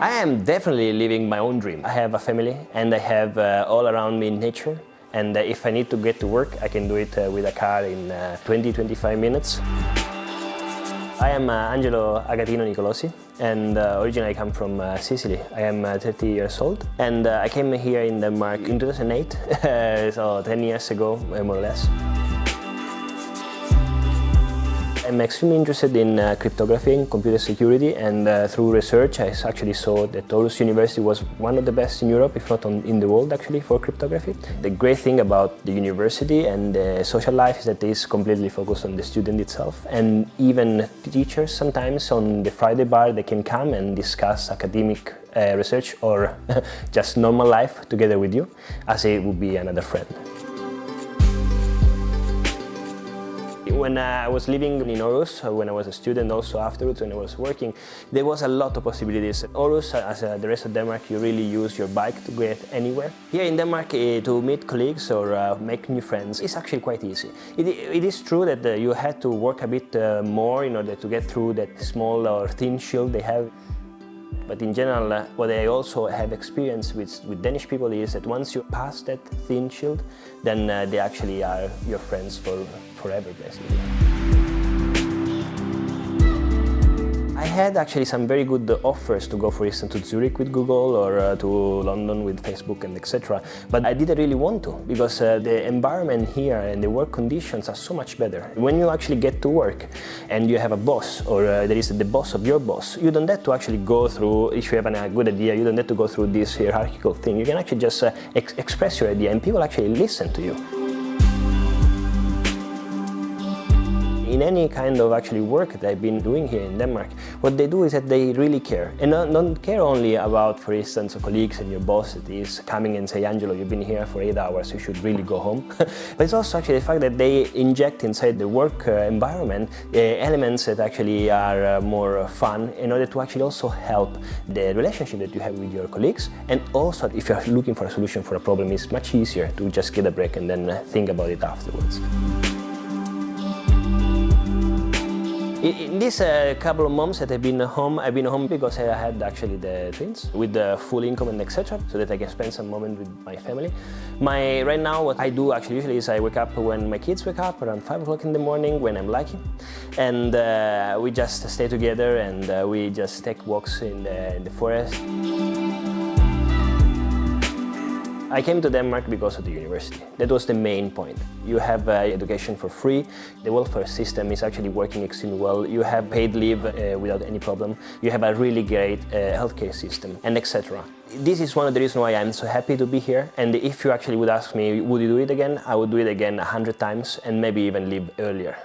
I am definitely living my own dream. I have a family and I have uh, all around me nature and uh, if I need to get to work I can do it uh, with a car in 20-25 uh, minutes. I am uh, Angelo Agatino Nicolosi and uh, originally I come from Sicily. I am 30 years old and I came here in Denmark in 2008, so 10 years ago more or less. I'm extremely interested in uh, cryptography and computer security and uh, through research I actually saw that Aarhus University was one of the best in Europe, if not on, in the world actually, for cryptography. The great thing about the university and the social life is that it is completely focused on the student itself and even teachers sometimes on the Friday bar they can come and discuss academic uh, research or just normal life together with you as it would be another friend. When I was living in Aarhus, uh, when I was a student also afterwards, when I was working, there was a lot of possibilities. Aarhus, uh, as uh, the rest of Denmark, you really use your bike to get anywhere. Here in Denmark, uh, to meet colleagues or make new friends is actually quite easy. It, is true that you had to work a bit more in order to get through that small or thin shield they have. But in general, uh, what I also have experience with, with Danish people is that once you pass that thin shield, then uh, they actually are your friends for forever, basically. I had actually some very good offers to go, for instance, to Zurich with Google or uh, to London with Facebook and etc. But I didn't really want to because uh, the environment here and the work conditions are so much better. When you actually get to work and you have a boss or uh, there is the boss of your boss, you don't have to actually go through, if you have a good idea, you don't have to go through this hierarchical thing. You can actually just uh, ex express your idea and people actually listen to you. In any kind of actually work that I've been doing here in Denmark, what they do is that they really care. And not, don't care only about, for instance, colleagues and your boss that is coming and say, Angelo, you've been here for eight hours, you should really go home. but it's also actually the fact that they inject inside the work uh, environment uh, elements that actually are uh, more fun in order to actually also help the relationship that you have with your colleagues. And also, if you're looking for a solution for a problem, it's much easier to just get a break and then uh, think about it afterwards. In, this uh, couple of months that I've been home, I've been home because I had actually the twins with the full income and etc. so that I can spend some moment with my family. My Right now what I do actually usually is I wake up when my kids wake up around 5 o'clock in the morning when I'm lucky and uh, we just stay together and uh, we just take walks in the, in the forest. I came to Denmark because of the university. That was the main point. You have uh, education for free. The welfare system is actually working extremely well. You have paid leave uh, without any problem. You have a really great uh, healthcare system and etc. This is one of the reasons why I'm so happy to be here. And if you actually would ask me, would you do it again? I would do it again a hundred times and maybe even leave earlier.